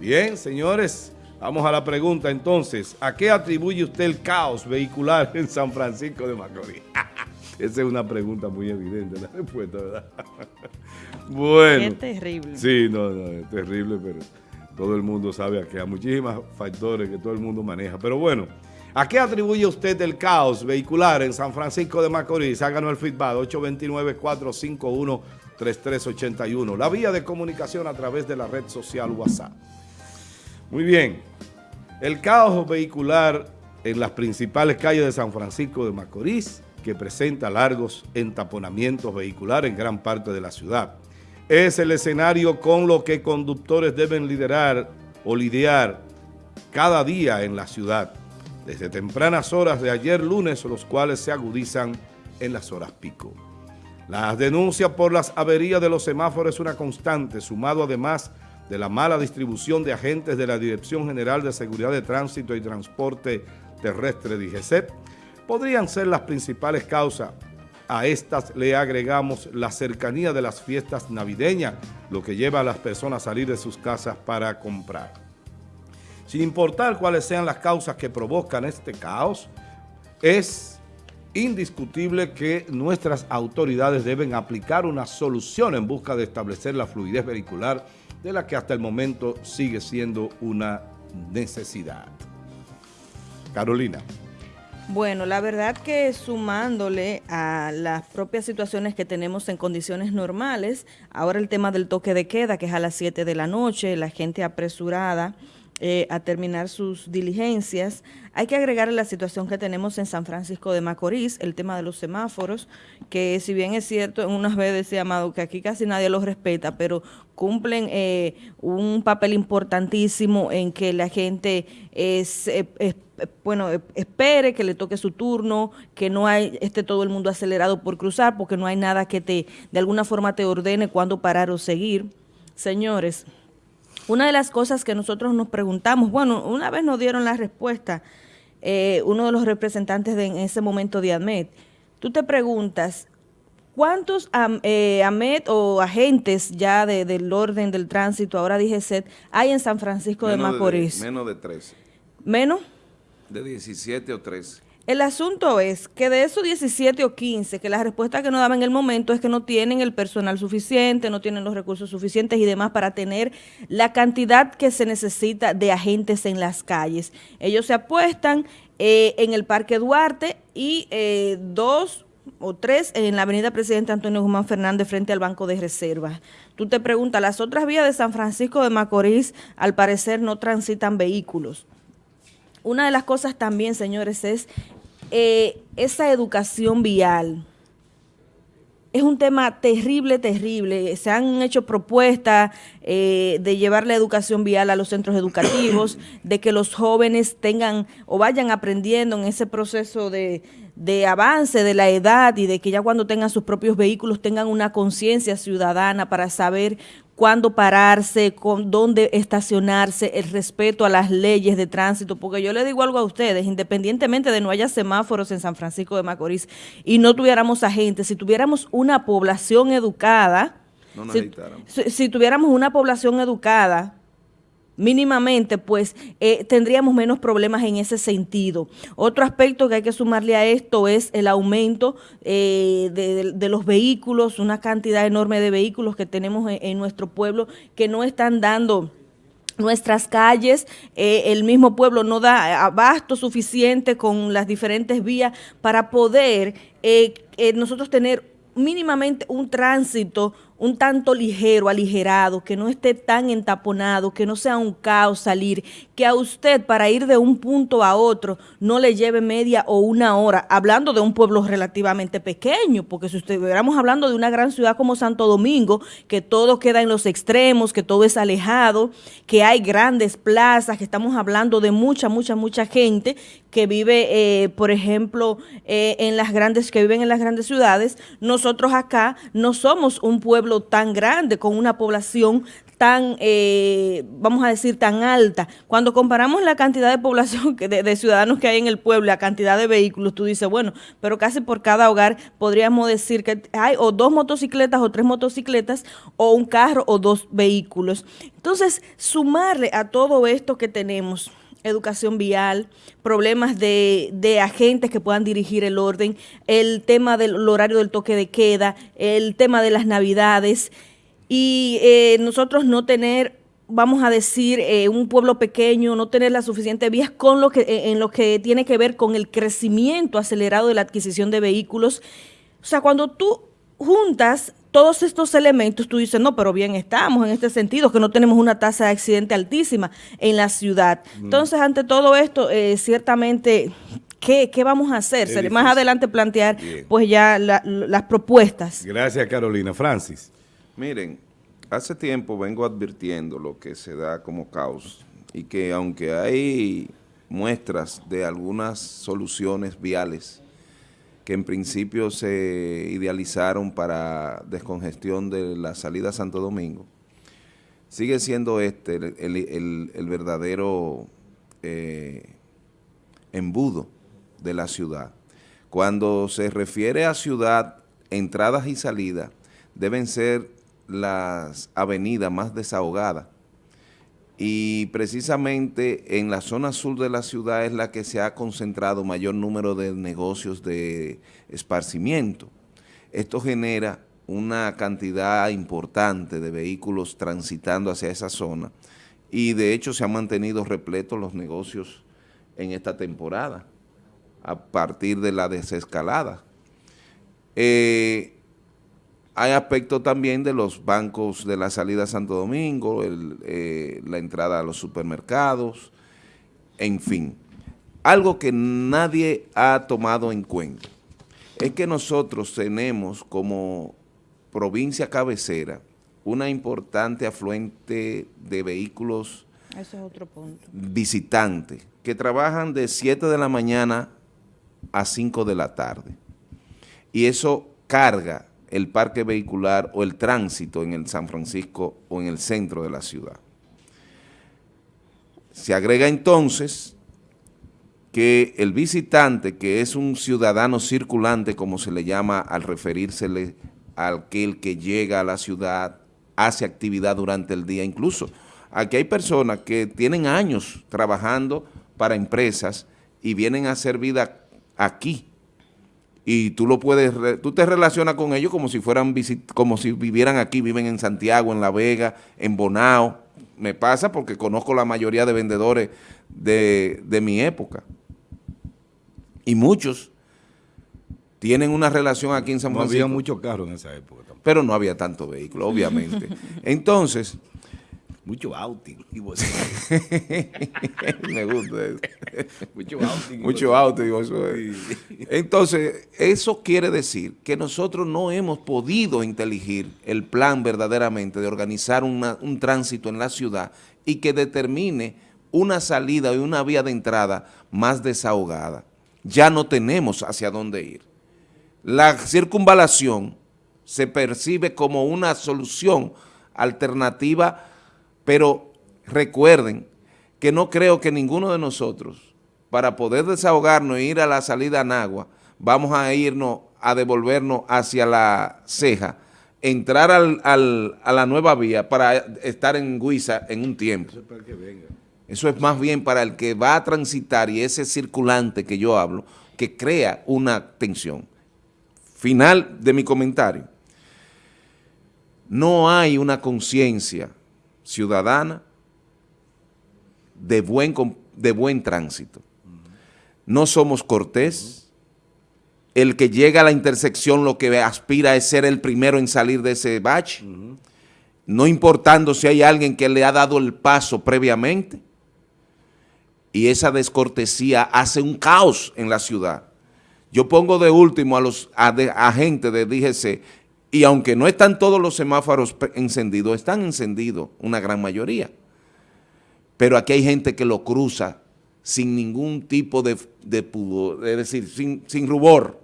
Bien, señores, vamos a la pregunta entonces. ¿A qué atribuye usted el caos vehicular en San Francisco de Macorís? Esa es una pregunta muy evidente, la respuesta, ¿verdad? bueno. Qué terrible. Sí, no, no, es terrible, pero todo el mundo sabe que hay muchísimos factores que todo el mundo maneja. Pero bueno, ¿a qué atribuye usted el caos vehicular en San Francisco de Macorís? Háganos el feedback, 829-451-3381. La vía de comunicación a través de la red social WhatsApp. Muy bien. El caos vehicular en las principales calles de San Francisco de Macorís, que presenta largos entaponamientos vehiculares en gran parte de la ciudad. Es el escenario con lo que conductores deben liderar o lidiar cada día en la ciudad, desde tempranas horas de ayer lunes, los cuales se agudizan en las horas pico. Las denuncias por las averías de los semáforos es una constante, sumado además de la mala distribución de agentes de la Dirección General de Seguridad de Tránsito y Transporte Terrestre DGCET, podrían ser las principales causas. A estas le agregamos la cercanía de las fiestas navideñas, lo que lleva a las personas a salir de sus casas para comprar. Sin importar cuáles sean las causas que provocan este caos, es indiscutible que nuestras autoridades deben aplicar una solución en busca de establecer la fluidez vehicular de la que hasta el momento sigue siendo una necesidad. Carolina. Bueno, la verdad que sumándole a las propias situaciones que tenemos en condiciones normales, ahora el tema del toque de queda, que es a las 7 de la noche, la gente apresurada, eh, a terminar sus diligencias. Hay que agregar la situación que tenemos en San Francisco de Macorís, el tema de los semáforos, que si bien es cierto, en unas veces llamado que aquí casi nadie los respeta, pero cumplen eh, un papel importantísimo en que la gente es, eh, bueno, espere que le toque su turno, que no hay, esté todo el mundo acelerado por cruzar, porque no hay nada que te, de alguna forma te ordene cuándo parar o seguir. Señores, una de las cosas que nosotros nos preguntamos, bueno, una vez nos dieron la respuesta, eh, uno de los representantes de, en ese momento de AMET, tú te preguntas, ¿cuántos eh, AMET o agentes ya del orden del tránsito, ahora dije SET, hay en San Francisco de Macorís? menos de 13. ¿Menos? De 17 o 13. El asunto es que de esos 17 o 15, que la respuesta que nos daban en el momento es que no tienen el personal suficiente, no tienen los recursos suficientes y demás para tener la cantidad que se necesita de agentes en las calles. Ellos se apuestan eh, en el Parque Duarte y eh, dos o tres en la avenida Presidente Antonio Guzmán Fernández frente al Banco de Reservas. Tú te preguntas, las otras vías de San Francisco de Macorís al parecer no transitan vehículos. Una de las cosas también, señores, es eh, esa educación vial es un tema terrible, terrible. Se han hecho propuestas eh, de llevar la educación vial a los centros educativos, de que los jóvenes tengan o vayan aprendiendo en ese proceso de, de avance de la edad y de que ya cuando tengan sus propios vehículos tengan una conciencia ciudadana para saber cuándo pararse, con dónde estacionarse, el respeto a las leyes de tránsito, porque yo le digo algo a ustedes, independientemente de no haya semáforos en San Francisco de Macorís y no tuviéramos agentes, si tuviéramos una población educada, si tuviéramos una población educada, mínimamente, pues eh, tendríamos menos problemas en ese sentido. Otro aspecto que hay que sumarle a esto es el aumento eh, de, los vehículos, una cantidad enorme de vehículos que tenemos en, nuestro pueblo que no están dando nuestras calles, eh, el mismo pueblo no da abasto suficiente con las diferentes vías para poder nosotros tener mínimamente un tránsito un tanto ligero, aligerado, que no esté tan entaponado, que no sea un caos salir, que a usted para ir de un punto a otro no le lleve media o una hora, hablando de un pueblo relativamente pequeño, porque si estuviéramos hablando de una gran ciudad como Santo Domingo, que todo queda en los extremos, que todo es alejado, que hay grandes plazas, que estamos hablando de mucha, mucha, mucha gente que vive, eh, por ejemplo, eh, en las grandes, que viven en las grandes ciudades, nosotros acá no somos un pueblo tan grande, con una población tan, eh, vamos a decir, tan alta. Cuando comparamos la cantidad de población, que de, ciudadanos que hay en el pueblo, la cantidad de vehículos, tú dices, bueno, pero casi por cada hogar podríamos decir que hay o dos motocicletas o tres motocicletas o un carro o dos vehículos. Entonces, sumarle a todo esto que tenemos, educación vial, problemas de, de, agentes que puedan dirigir el orden, el tema del horario del toque de queda, el tema de las navidades, y eh, nosotros no tener vamos a decir, eh, un pueblo pequeño, no tener las suficientes vías con lo que, eh, en lo que tiene que ver con el crecimiento acelerado de la adquisición de vehículos. O sea, cuando tú juntas todos estos elementos, tú dices, no, pero bien estamos en este sentido, que no tenemos una tasa de accidente altísima en la ciudad. Mm. Entonces, ante todo esto, eh, ciertamente, ¿qué, ¿qué, vamos a hacer? Más adelante plantear, pues ya la, las propuestas. Gracias, Carolina. Francis. Miren, hace tiempo vengo advirtiendo lo que se da como caos y que aunque hay muestras de algunas soluciones viales que en principio se idealizaron para descongestión de la salida a Santo Domingo, sigue siendo este el, verdadero eh, embudo de la ciudad. Cuando se refiere a ciudad, entradas y salidas deben ser las avenidas más desahogadas y precisamente en la zona sur de la ciudad es la que se ha concentrado mayor número de negocios de esparcimiento. Esto genera una cantidad importante de vehículos transitando hacia esa zona y de hecho se han mantenido repletos los negocios en esta temporada a partir de la desescalada. Eh, hay aspectos también de los bancos de la salida a Santo Domingo, el, eh, la entrada a los supermercados, en fin. Algo que nadie ha tomado en cuenta es que nosotros tenemos como provincia cabecera una importante afluente de vehículos Eso es otro punto. visitantes que trabajan de 7 de la mañana a 5 de la tarde. Y eso carga el parque vehicular o el tránsito en el San Francisco o en el centro de la ciudad. Se agrega entonces que el visitante, que es un ciudadano circulante, como se le llama al referírsele a aquel que llega a la ciudad, hace actividad durante el día, incluso aquí hay personas que tienen años trabajando para empresas y vienen a hacer vida aquí, y tú lo puedes, tú te relacionas con ellos como si fueran, como si vivieran aquí, viven en Santiago, en La Vega, en Bonao. Me pasa porque conozco la mayoría de vendedores de, de mi época. Y muchos tienen una relación aquí en San Francisco. No había muchos carros en esa época. Tampoco. Pero no había tanto vehículo, obviamente. Entonces, mucho outing. Me gusta eso. Mucho outing. Mucho outing. Entonces, eso quiere decir que nosotros no hemos podido inteligir el plan verdaderamente de organizar una, un tránsito en la ciudad y que determine una salida y una vía de entrada más desahogada. Ya no tenemos hacia dónde ir. La circunvalación se percibe como una solución alternativa pero recuerden que no creo que ninguno de nosotros, para poder desahogarnos e ir a la salida en agua, vamos a irnos a devolvernos hacia la ceja, entrar al, al, a la nueva vía para estar en Guisa en un tiempo. Eso es, para que venga. Eso es más bien para el que va a transitar y ese circulante que yo hablo, que crea una tensión. Final de mi comentario. No hay una conciencia ciudadana de buen, de buen tránsito. No somos cortés. El que llega a la intersección lo que aspira es ser el primero en salir de ese bache, no importando si hay alguien que le ha dado el paso previamente. Y esa descortesía hace un caos en la ciudad. Yo pongo de último a los agentes de DGC y aunque no están todos los semáforos encendidos, están encendidos una gran mayoría. Pero aquí hay gente que lo cruza sin ningún tipo de, de pudor, es decir, sin, sin rubor.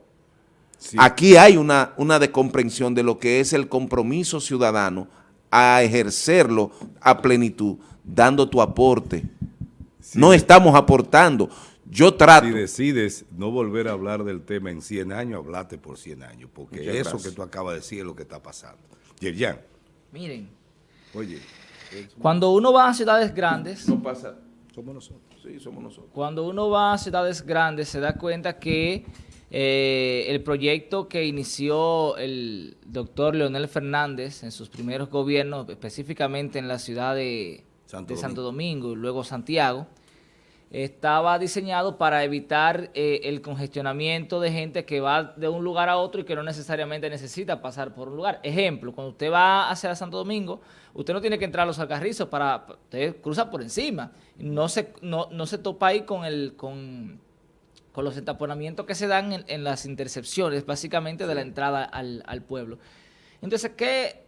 Sí. Aquí hay una, una descomprensión de lo que es el compromiso ciudadano a ejercerlo a plenitud, dando tu aporte. No estamos aportando. Yo trato. Si decides no volver a hablar del tema en 100 años, hablate por 100 años, porque Muchas eso gracias. que tú acabas de decir es lo que está pasando. Yerjan, Miren, oye, cuando uno va a ciudades grandes, No pasa. somos nosotros. Sí, somos nosotros. cuando uno va a ciudades grandes se da cuenta que eh, el proyecto que inició el doctor Leonel Fernández en sus primeros gobiernos, específicamente en la ciudad de Santo de Santo Domingo y luego Santiago, estaba diseñado para evitar eh, el congestionamiento de gente que va de un lugar a otro y que no necesariamente necesita pasar por un lugar. Ejemplo, cuando usted va hacia Santo Domingo, usted no tiene que entrar a los alcarrizos para, usted cruza por encima. No se, no, no se topa ahí con el, con, con los entaponamientos que se dan en, en las intercepciones, básicamente de la entrada al, al pueblo. Entonces, ¿qué,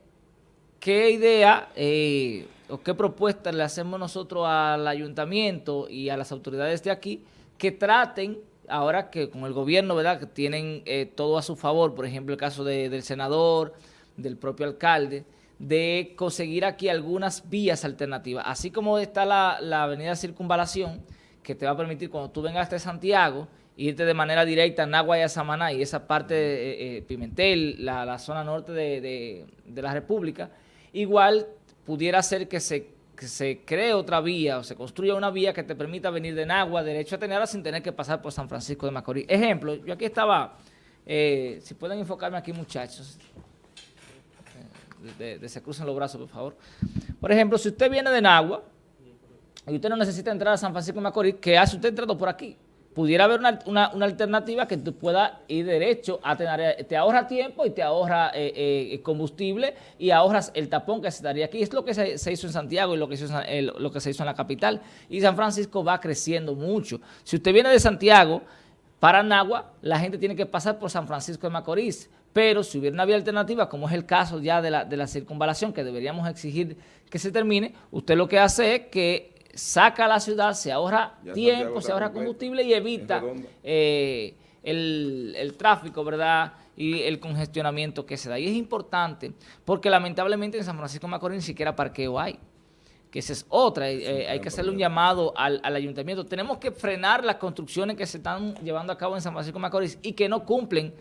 qué idea eh, qué propuesta le hacemos nosotros al ayuntamiento y a las autoridades de aquí que traten, ahora que con el gobierno, ¿verdad?, que tienen eh, todo a su favor, por ejemplo, el caso de- del senador, del propio alcalde, de conseguir aquí algunas vías alternativas, así como está la, la avenida Circunvalación, que te va a permitir cuando tú vengas de Santiago, irte de manera directa a Nagua y a Samaná y esa parte de eh, eh, Pimentel, la, zona norte de la República, igual pudiera ser que se, que se cree otra vía o se construya una vía que te permita venir de Nagua, derecho a Tenera, sin tener que pasar por San Francisco de Macorís. Ejemplo, yo aquí estaba, eh, si pueden enfocarme aquí muchachos, de se crucen los brazos, por favor. Por ejemplo, si usted viene de Nagua y usted no necesita entrar a San Francisco de Macorís, ¿qué hace usted entrando por aquí? Pudiera haber una, una- alternativa que tú puedas ir derecho a tener, te ahorra tiempo y te ahorra eh, eh, combustible y ahorras el tapón que se daría aquí. Es lo que se, hizo en Santiago y lo que, se hizo eh, lo que se hizo en la capital. Y San Francisco va creciendo mucho. Si usted viene de Santiago, para Nagua, la gente tiene que pasar por San Francisco de Macorís. Pero si hubiera una vía alternativa, como es el caso ya de la, de la circunvalación, que deberíamos exigir que se termine, usted lo que hace es que saca a la ciudad, se ahorra Ya tiempo, se ahorra combustible y evita eh, el, el tráfico, ¿verdad? Y el congestionamiento que se da. Y es importante porque lamentablemente en San Francisco de Macorís ni siquiera parqueo hay que esa es otra, eh, eh, hay que hacerle un llamado al, al ayuntamiento. Tenemos que frenar las construcciones que se están llevando a cabo en San Francisco de Macorís y que no cumplen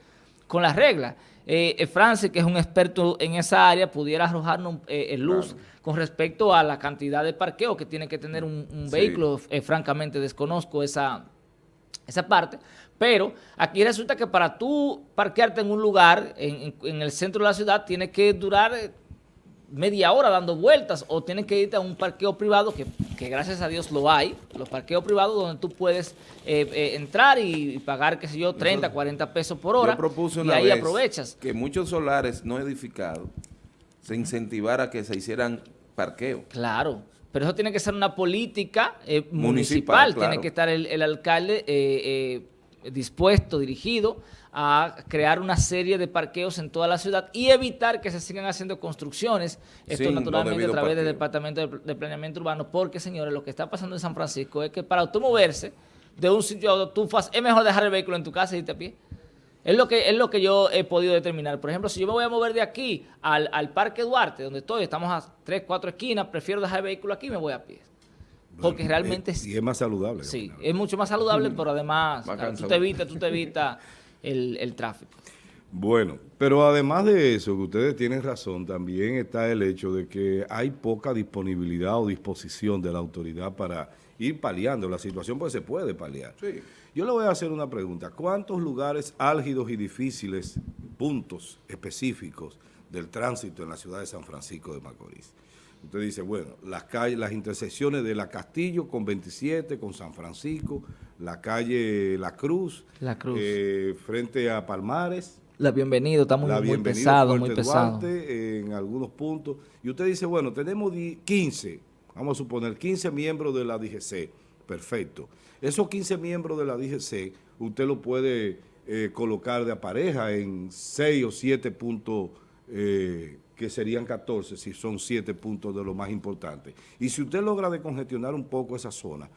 con las reglas. Eh, eh, Francis, que es un experto en esa área, pudiera arrojarnos luz con respecto a la cantidad de parqueo que tiene que tener un, un Sí. vehículo. Eh, francamente, desconozco esa, esa parte, pero aquí resulta que para tú parquearte en un lugar, en, en- el centro de la ciudad, tienes que durar eh, media hora dando vueltas o tienes que irte a un parqueo privado, que, que gracias a Dios lo hay, los parqueos privados donde tú puedes eh, eh, entrar y, y pagar, qué sé yo, 30, 40 pesos por hora Yo propuse y una ahí vez aprovechas. que muchos solares no edificados se incentivara que se hicieran parqueo. Claro, pero eso tiene que ser una política eh, municipal, Municipal, tiene que estar el, el alcalde eh, eh, dispuesto, dirigido a crear una serie de parqueos en toda la ciudad y evitar que se sigan haciendo construcciones, esto Sin naturalmente a través del. Departamento de, de Planeamiento Urbano, porque señores, lo que está pasando en San Francisco es que para usted moverse de un sitio a otro, tú fas- es mejor dejar el vehículo en tu casa y irte a pie. Es lo, que, es lo que yo he podido determinar. Por ejemplo, si yo me voy a mover de aquí al, al Parque Duarte, donde estoy, estamos a tres, cuatro esquinas, prefiero dejar el vehículo aquí y me voy a pie. Porque Bueno, realmente es, Y es más saludable. sí, es mucho más saludable, pero además tú te evitas, tú te evitas el, el tráfico. Bueno, pero además de eso, que ustedes tienen razón, también está el hecho de que hay poca disponibilidad o disposición de la autoridad para ir paliando la situación, pues se puede paliar. Sí. Yo le voy a hacer una pregunta. ¿Cuántos lugares álgidos y difíciles, puntos específicos del tránsito en la ciudad de San Francisco de Macorís? Usted dice, bueno, las calles, las intersecciones de La Castillo con 27, con San Francisco, la calle La Cruz, La Cruz. eh, frente a Palmares, La bienvenido, está muy, la muy bienvenida pesado, Fuerte muy pesado. Duarte, en algunos puntos. Y usted dice, bueno, tenemos di- 15, vamos a suponer, 15 miembros de la DGC. Perfecto. Esos 15 miembros de la DGC, usted lo puede eh, colocar de a pareja en 6 o 7 puntos, eh, que serían 14, si son 7 puntos de lo más importante. Y si usted logra decongestionar un poco esa zona,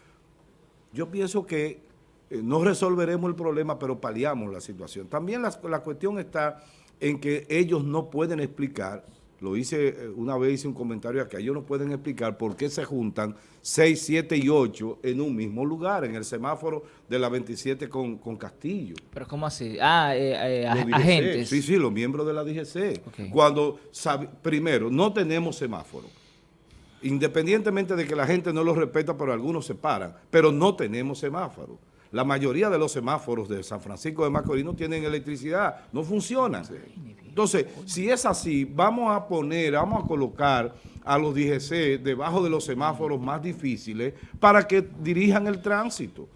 yo pienso que eh, no resolveremos el problema, pero paliamos la situación. También la, la cuestión está en que ellos no pueden explicar lo hice, eh, una vez hice un comentario que ellos no pueden explicar por qué se juntan 6, 7 y 8 en un mismo lugar, en el semáforo de la 27 con, con Castillo. Pero ¿cómo así? Ah, eh, eh, agentes. Sí, sí, los miembros de la DGC. Cuando, sabe- primero, no tenemos semáforo. Independientemente de que la gente no los respeta, pero algunos se paran, pero no tenemos semáforo. La mayoría de los semáforos de San Francisco de Macorís no tienen electricidad, no funcionan. Entonces, si es así, vamos a poner, vamos a colocar a los DGC debajo de los semáforos más difíciles para que dirijan el tránsito.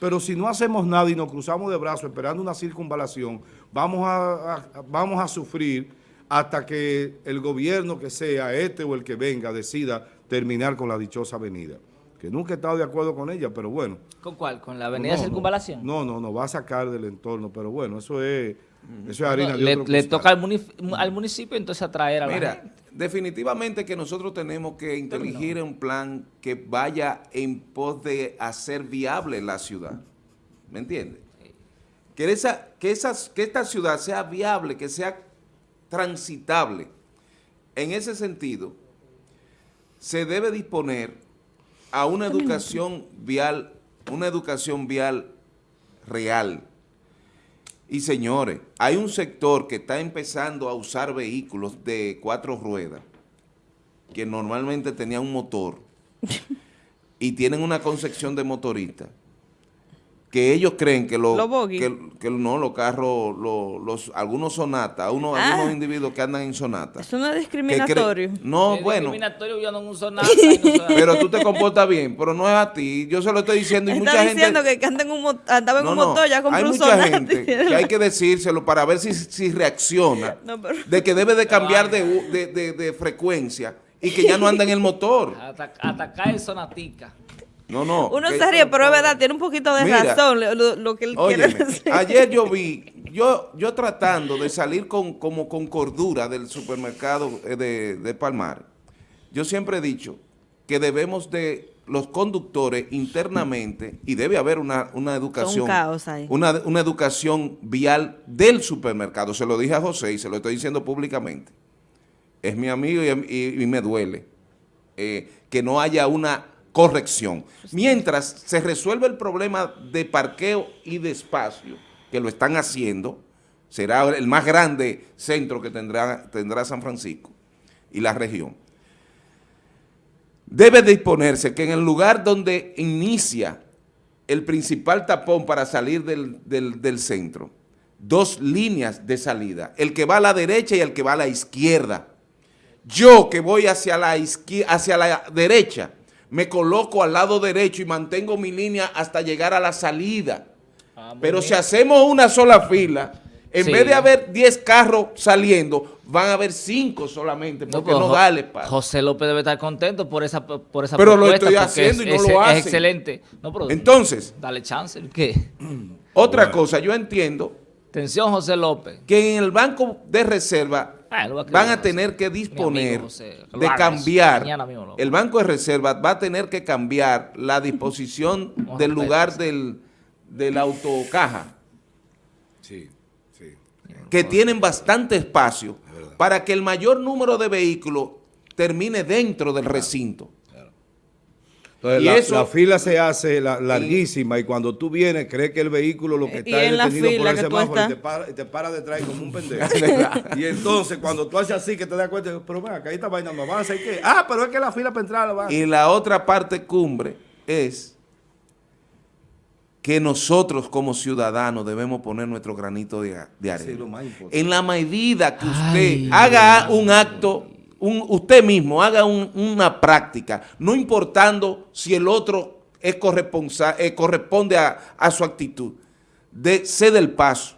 Pero si no hacemos nada y nos cruzamos de brazos esperando una circunvalación, vamos a, a- vamos a sufrir hasta que el gobierno que sea, este o el que venga, decida terminar con la dichosa avenida. Que nunca he estado de acuerdo con ella, pero bueno. ¿Con cuál? ¿Con la avenida No, Circunvalación? No, no, no, va a sacar del entorno, pero bueno, eso es, eso es harina de le, otro le costal. toca al, municipio entonces atraer a la Mira, gente. definitivamente que nosotros tenemos que inteligir un plan que vaya en pos de hacer viable la ciudad. ¿Me entiendes? Que, esa, que, esas, que esta ciudad sea viable, que sea transitable. En ese sentido, se debe disponer a una educación vial, una educación vial real. Y señores, hay un sector que está empezando a usar vehículos de cuatro ruedas, que normalmente tenían un motor, y tienen una concepción de motorista, que ellos creen que, lo, Los bogies. que, que no, los carros, lo- los, algunos sonatas, unos, Ah. algunos individuos que andan en sonatas. Eso no es discriminatorio. No, Es bueno, discriminatorio, yo no y no uso- pero tú te comportas bien, pero no es a ti. Yo se lo estoy diciendo y Está mucha diciendo gente... que anda en un, andaba en No, un motor, ya compró hay un mucha Sonata. gente que hay que decírselo para ver si, si reacciona No, pero- de que debe de cambiar de, de, de- de frecuencia y que ya no anda en el motor. Ata- Atacar el sonatica. No, no. Uno se ríe, pero es verdad, tiene un poquito de Mira, razón lo, que él quiere decir. ayer yo vi, yo, yo tratando de salir con, como con cordura del supermercado eh, de, de Palmar, yo siempre he dicho que debemos de los conductores internamente, y debe haber una, una educación. Una, una educación vial del supermercado. Se lo dije a José y se lo estoy diciendo públicamente. Es mi amigo y, y- y me duele eh, que no haya una corrección. Mientras se resuelve el problema de parqueo y de espacio, que lo están haciendo, será el más grande centro que tendrá, tendrá San Francisco y la región. Debe disponerse que en el lugar donde inicia el principal tapón para salir del, del- del centro, dos líneas de salida, el que va a la derecha y el que va a la izquierda. Yo que voy hacia la, hacia la derecha, me coloco al lado derecho y mantengo mi línea hasta llegar a la salida. Ah, Pero bien. si hacemos una sola fila, en Sí. vez de haber 10 carros saliendo, van a haber 5 solamente, porque pues, no, da el espacio. José López debe estar contento por esa, por esa Pero lo estoy haciendo y no es, lo. Es excelente. No, pero Entonces, dale chance. ¿Qué? otra Bueno. cosa, yo entiendo Atención, José López. que en el Banco de Reserva Ah, va a van a tener que disponer José, de cambiar, lo el Banco de Reserva va a tener que cambiar la disposición del lugar del, del autocaja, Sí, sí. que tienen bastante espacio, para que el mayor número de vehículos termine dentro del recinto. Entonces, Y la, eso- la fila se hace la- larguísima y cuando tú vienes, crees que el vehículo lo que está es detenido por el semáforo y te para, y te para detrás como un pendejo. y entonces, cuando tú haces así, que te das cuenta, pero venga, que ahí esta vaina no avanza, ¿y qué? Ah, pero es que la fila para entrar la va. Y la otra parte cumbre es que nosotros como ciudadanos debemos poner nuestro granito de, de Sí, arena. lo más importante. en la medida que usted Ay, haga un acto, usted mismo haga un- una práctica, no importando si el otro es eh, corresponde a, a su actitud, de cede el paso.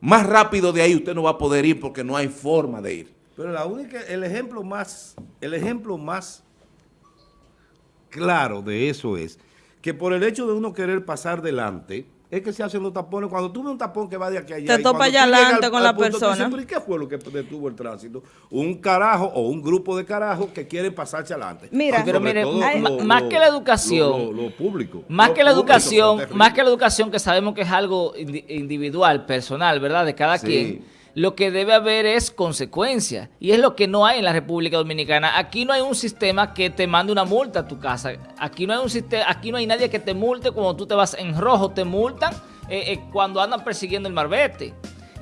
Más rápido de ahí usted no va a poder ir porque no hay forma de ir. Pero la única, el ejemplo más, el ejemplo más claro de eso es que por el hecho de uno querer pasar delante, es que se hacen los tapones. Cuando tú ves un tapón que va de aquí a allá. Te topa allá adelante con la punto, tú dices, persona. "¿Pero ¿y qué fue lo que detuvo el tránsito? Un carajo o un grupo de carajos que quieren pasarse adelante. Mira, Sobre pero mire, todo hay- lo- más lo- que la educación, lo, lo- lo público. Más Lo que la educación, más que la educación que sabemos que es algo indi- individual, personal, ¿verdad? De cada Sí. quien. Lo que debe haber es consecuencia. Y es lo que no hay en la República Dominicana. Aquí no hay un sistema que te mande una multa a tu casa. Aquí no hay un sistema, aquí no hay nadie que te multe cuando tú te vas en rojo, te multan eh, eh, cuando andan persiguiendo el marbete.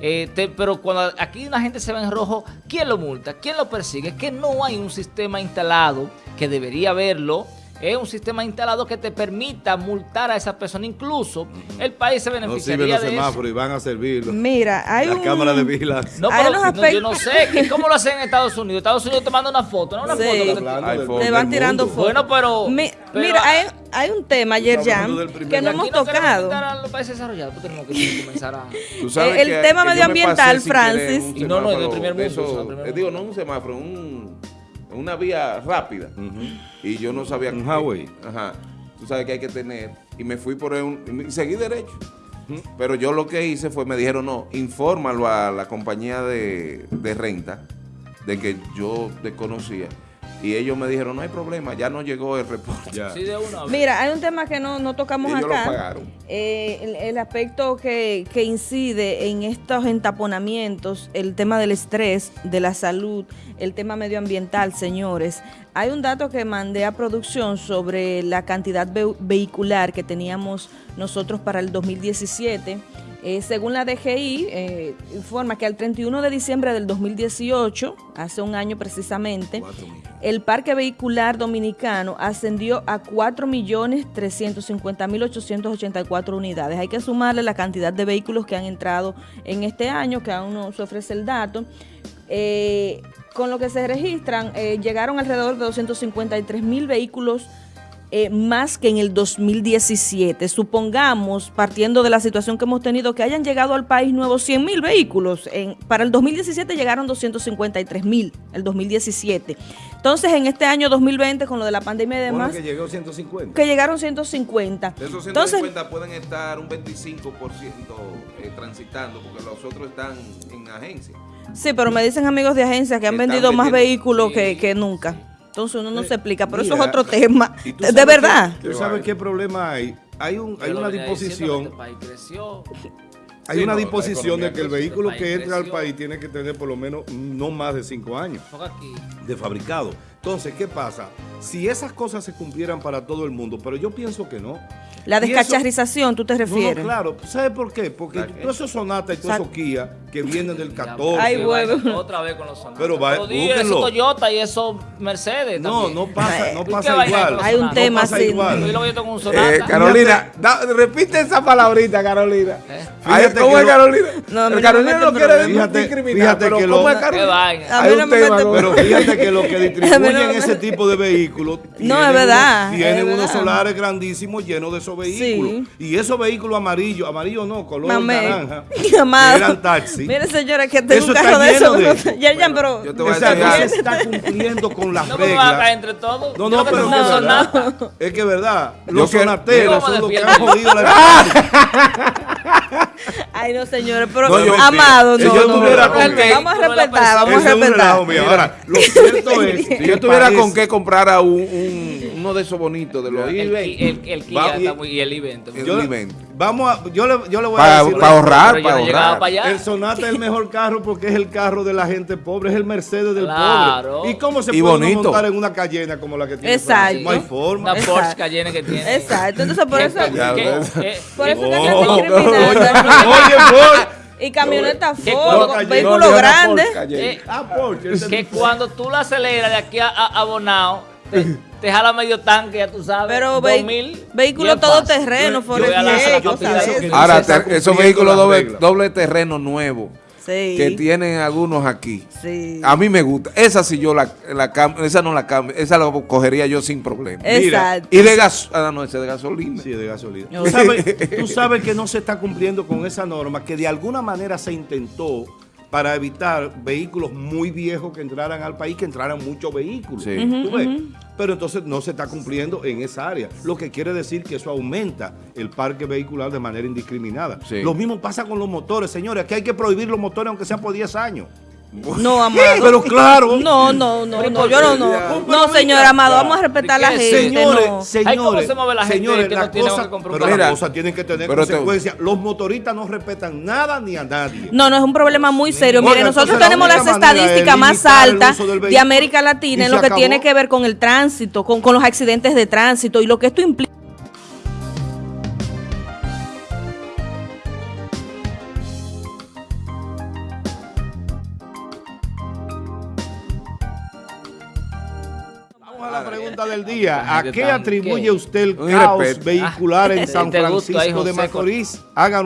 Eh, pero cuando aquí una gente se va en rojo, ¿quién lo multa? ¿Quién lo persigue? Que no hay un sistema instalado que debería haberlo es un sistema instalado que te permita multar a esa persona. Incluso el país se beneficiaría no de semáforos y van a servirlo. Mira, hay la un... cámara de vigilancia. No, pero yo no sé cómo lo hacen en Estados Unidos. Estados Unidos te manda una foto, ¿no? Una Sí. foto. Te van tirando fotos. Bueno, pero... Mi- pero mira, hay, hay un tema primer que no hemos no tocado. quitar a los países desarrollados, pues tenemos que comenzar a... Tú sabes Eh, el que- tema que medioambiental, Francis. Y no, no, es del primer de mundo, digo, no un semáforo, un, una vía rápida. Y yo no sabía... Un highway. Ajá. Tú sabes que hay que tener... Y me fui por un... Y seguí derecho. Pero yo lo que hice fue, me dijeron, no, infórmalo a la compañía de, de renta de que yo desconocía. Y ellos me dijeron, no hay problema, ya no llegó el reporte. Ya. Sí, de una vez. Mira, hay un tema que no, no tocamos Ellos lo acá. pagaron. Eh, el, el aspecto que, que incide en estos entaponamientos, el tema del estrés, de la salud, el tema medioambiental, señores. Hay un dato que mandé a producción sobre la cantidad ve- vehicular que teníamos nosotros para el 2017. Eh, según la DGI, eh, informa que al 31 de diciembre del 2018, hace un año precisamente, el parque vehicular dominicano ascendió a 4.350.884 unidades. Hay que sumarle la cantidad de vehículos que han entrado en este año, que aún no se ofrece el dato. Eh, con lo que se registran, llegaron alrededor de 253 mil vehículos eh, más que en el 2017. Supongamos, partiendo de la situación que hemos tenido, que hayan llegado al país nuevos 100 mil vehículos. En, para el 2017 llegaron 253 mil, el 2017. Entonces, en este año 2020, con lo de la pandemia y Bueno, demás, que llegó 150. que llegaron 150. De esos Entonces, 150 pueden estar un 25% eh, transitando, porque los otros están en agencia. sí, pero me dicen amigos de agencia que han vendido más vehículos sí. que, que nunca. Entonces uno no se explica, pero eso es otro tema. ¿Y tú De, verdad. qué- ¿Tú sabes qué problema hay? Hay, un, hay una disposición, este país creció. hay Sí, una no, disposición de que el vehículo que entra al país tiene que tener por lo menos no más de 5 años de fabricado. Entonces, ¿qué pasa? Si esas cosas se cumplieran para todo el mundo, pero yo pienso que no. La descacharrización, ¿tú te No, no, refieres? claro. ¿Sabes por qué? Porque todos esos Sonata y todos esos Kia que vienen del Ya, 14. Ay, vaina Otra vez con los Sonata. Pero va-. Eso Toyota y eso Mercedes no, también. no pasa, no ¿Y qué pasa igual. Hay un Sonata? tema así. igual. Yo lo voy con un Sonata. Eh, Carolina, da- repite esa palabrita, Carolina. ¿Eh? Ay, ¿Cómo es Carolina? No, El Carolina no quiere discriminar, fíjate pero que ¿cómo lo- es Carolina? vaina. A mí Hay no un me tema Pero fíjate que lo que distribuyen no ese tipo de vehículos tienen es verdad, unos- tienen es unos verdad. solares grandísimos llenos de esos vehículos. Y esos vehículos amarillos, amarillo no, color Mamé. naranja, eran taxis. Mire, señora, que tengo Eso un carro de eso. de- ya, ya, pero. yo te voy a O sea, decir no se está cumpliendo con las No reglas. entre todos. No, no, pero es es verdad. Sonata. Es que es verdad. Los sonateros son los que han jodido la Ay, no, señores, pero. No, yo- amado, Si no. yo no, tuviera no, con qué- Vamos a respetar, vamos a respetar. Ahora, lo cierto es Si yo tuviera con qué comprar a un, un- uno de esos bonitos, de los El, eBay, el, el Kia Va- está muy, y el evento. El- yo, evento. vamos a, yo, le, yo le voy a para decir ahorrar, para no llegaba ahorrar. para allá. El Sonata es el mejor carro porque es el carro de la gente pobre, es el Mercedes del Claro. pobre. ¿Y cómo se Y puede bonito. montar en una Cayena como la que tiene Exacto. No hay forma. Una. Porsche Cayenne que tiene. Exacto, entonces por Que- eso. Que- que- Por eso que Oh, andan oye, discriminando. oye, Ford. Y camioneta Que Ford, con No, vehículo no, grande. Eh, Ah, Porsche. ese que mi- cuando tú la aceleras de aquí a, a, a Bonao, te, te jala medio tanque, ya tú sabes. Pero ve- 2000, vehículo bien todoterreno. Ahora, esos vehículos doble, doble terreno nuevo Sí. que tienen algunos aquí. Sí. A mí me gusta. Esa sí yo la, la cambio, esa no la cambio, esa la cogería yo sin problema. Exacto. Y de gas, ah, no, ese de gasolina. Sí, de gasolina. No. ¿Tú sabes, tú sabes que no se está cumpliendo con esa norma, que de alguna manera se intentó para evitar vehículos muy viejos que entraran al país, que entraran muchos vehículos. Sí. ¿Tú ves? Pero entonces no se está cumpliendo en esa área, lo que quiere decir que eso aumenta el parque vehicular de manera indiscriminada. Sí. Lo mismo pasa con los motores, señores, que hay que prohibir los motores aunque sean por 10 años. No, Amado. Pero claro. No, no, no, no, ¿por yo no, no. No, señor Amado, vamos a respetar a la ¿Y qué es gente. Señores, no. señores, Ay, ¿cómo se mueve la gente señores, que no las tiene cosas- que pero las cosas tienen que tener te- consecuencias. Los motoristas no respetan nada ni a nadie. No, no, es un problema muy serio. Mire, nosotros la tenemos las estadísticas más altas de América Latina en lo que acabó. tiene que ver con el tránsito, con, con los accidentes de tránsito y lo que esto implica. Pregunta del día. ¿A qué atribuye usted el caos vehicular en Ah, San Francisco de Macorís? Hagan